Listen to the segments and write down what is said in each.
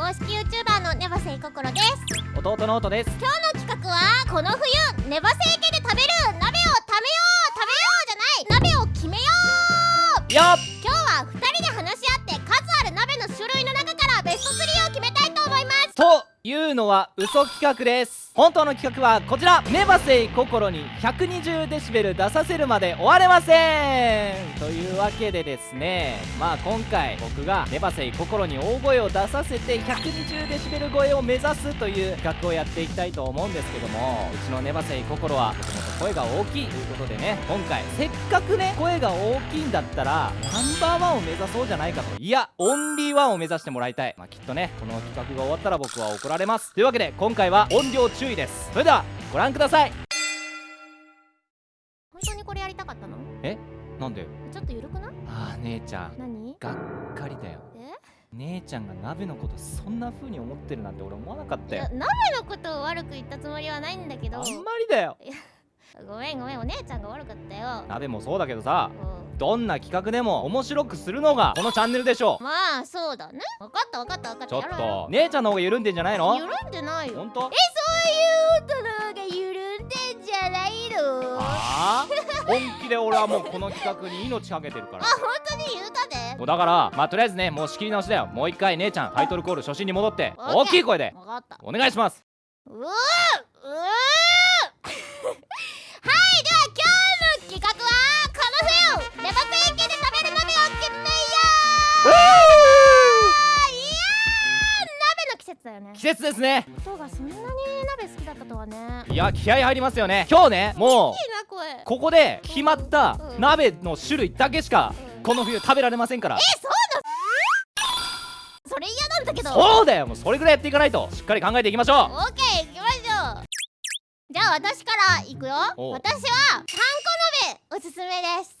公式 YouTuber のネバセイココロです。弟の音です。今日の企画はこの冬ネバセイ家で食べる鍋を食べよう食べようじゃない鍋を決めよう。よっ。今日は2人で話し合って数ある鍋の種類の中からベスト3を決めたいと思います。というのは嘘企画です本当の企画はこちら。ネバセイ心に120デシベル出させるまで終われません。というわけでですねまあ今回僕がネバセイ心に大声を出させて120デシベル超えを目指すという企画をやっていきたいと思うんですけどもうちのネバセイ心はもともと声が大きいということでね今回せっかくね声が大きいんだったらナンバーワンを目指そうじゃないかと。いやオンリーワンを目指してもらいたい。まあきっとねこの企画が終わったら僕は怒られます。というわけで今回は音量注意です。それではご覧ください。本当にこれやりたかったの？なんで？ちょっと緩くない？ああ姉ちゃん。何？がっかりだよ。え？姉ちゃんが鍋のことそんな風に思ってるなんて俺思わなかったよ。鍋のことを悪く言ったつもりはないんだけど。あんまりだよごめんごめんお姉ちゃんが悪かったよ。鍋もそうだけどさうん。どんな企画でも面白くするのがこのチャンネルでしょ。まあそうだね。分かった分かった分かった。ちょっと姉ちゃんの方が緩んでんじゃないうの？緩んでないよ。ほんとそういう音の方が緩んでんじゃないの？ああ本気で俺はもうこの企画に命かけてるから。あ本当に言うたで。もうだからまあとりあえずねもう仕切り直しだよ。もう一回姉ちゃんタイトルコール初心に戻って。大きい声で。分かった。お願いします。うーうー節だよね。季節ですね。音がそんなに鍋好きだったとはね。いや気合入りますよね。今日ねもうここで決まったうん。鍋の種類だけしかうん。この冬食べられませんから。えそうだ。それ嫌なんだけど。そうだよ。もうそれぐらいやっていかないとしっかり考えていきましょオッケー行きましょう。じゃあ私から行くよ。私はちゃんこ鍋おすすめです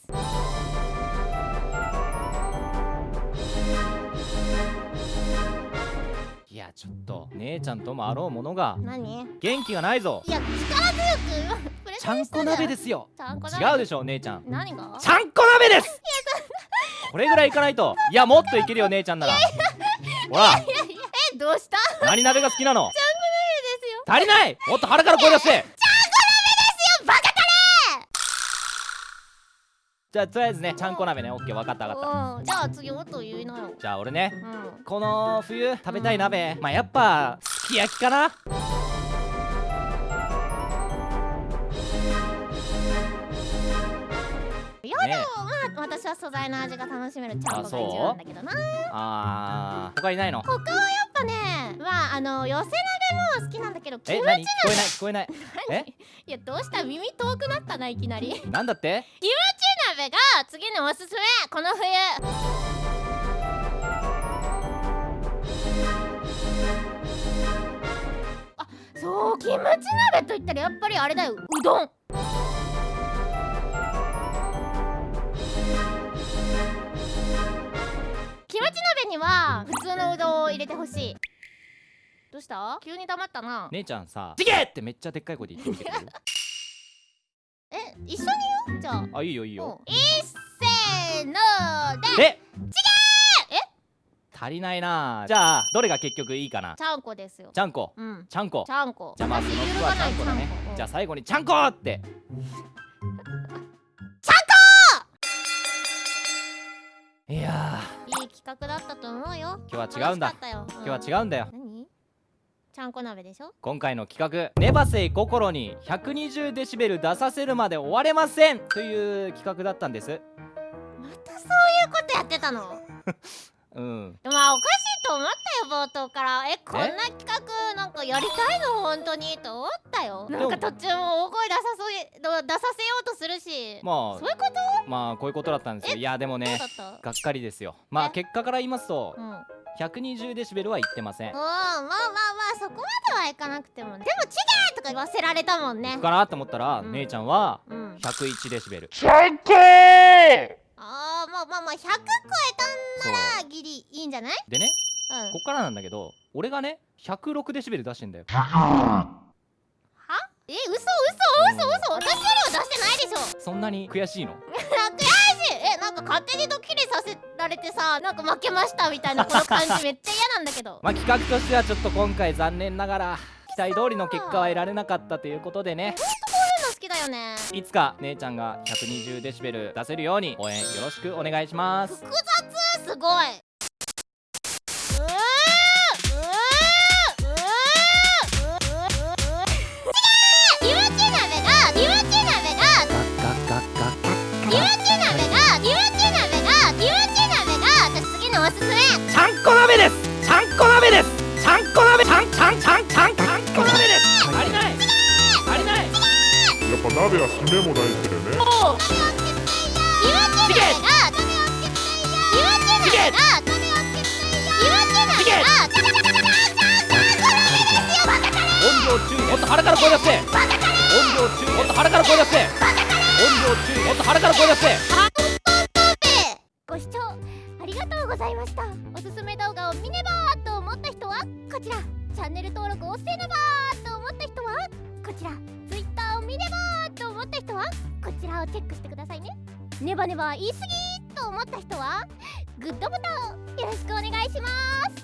やちょっと姉ちゃんともあろうものが何？い元気がないぞ。や力強くプレ ちゃんこ鍋ですすよ違うでしょ姉ちゃん。何が？ちゃんこ鍋です。これぐらいいかないと。いやもっといけるよ姉ちゃんなら。ほら。えどうした？ちゃんこ何鍋が好きなの？鍋ですよ。足りない！もっと腹から声出してバカタじゃあとりあえずねちゃんこ鍋ねオッケー分かった分かった。うん。じゃあ次音言いなよ。じゃあ俺ねうん。この冬食べたい鍋まあやっぱすき焼きかな？いやでね。もまあ私は素材の味が楽しめるちゃんこが一番だけどな。あー他にないの？他はやっぱねまああの寄せ鍋も好きなんだけどキムチえ何？聞こえない聞こえない。え？いやどうした？耳遠くなったないきなり。なんだって？鍋が次のおすすめ。この冬。あそうキムチ鍋といったらやっぱりあれだよ。うどん。キムチ鍋には普通のうどんを入れてほしい。どうした？急に黙ったな。姉ちゃんさ「ちげえ!」ってめっちゃでっかい声で言ってみてくれる？え一緒に言うじゃあ。あいいよいいよ。うん。いっせーのででえ？足りないな。じゃあどれが結局いいかな？ちゃんこですよ。ちゃんこ。うん。ちゃんこ。ちゃんこ。じゃあまずその服はちゃんこだね。じゃああ最後にちゃんこ！って。ちゃんこ！いやいい企画だったと思うよ。今日は違うんだ。今日は違うんだよ。何ちゃんこ鍋でしょ？今回の企画「ネバセイ心に120デシベル出させるまで終われません」という企画だったんです。またそういうことやってたの？うん。でもまあおかしいと思ったよ冒頭から。えこんな企画なんかやりたいの？本当に？と思ったよ。なんか途中も大声出さそう出させようとするし。まそういうこと？あまあこういうことだったんですよ。いやでもねがっかりですよ。まあえ？結果から言いますとうんうん120デシベルは言ってません。まあまあまあそこまではいかなくてもでも「ちげえ!」とか言わせられたもんね。かなと思ったら、うん。姉ちゃんはうん。101デシベル。あーまあまあまあ100超えたんならギリいいんじゃない？でねうん。こっからなんだけど俺がね106デシベル出してんだよ。は？え嘘嘘嘘嘘。私よりは出してないでしょ。そんなに悔しいの？なんかか勝手にドッキリさせられてさなんか負けましたみたいなこの感じめっちゃ嫌なんだけど。まあ企画としてはちょっと今回残念ながら期待通りの結果は得られなかったということでね。好きだよね。いつか姉ちゃんが120デシベル出せるように応援よろしくお願いします。複雑！すごいもっと腹から声出せ。音量注意もっと腹から声出せ音量注意もっと腹から声出せご視聴ありがとうございました。おすすめ動画を見ねばと思った人はこちら。チャンネル登録をせねばと思った人はこちら。Twitter を見ねばと思った人はこちらをチェックしてくださいね。ネバネバ言い過ぎと思った人はグッドボタンよろしくお願いします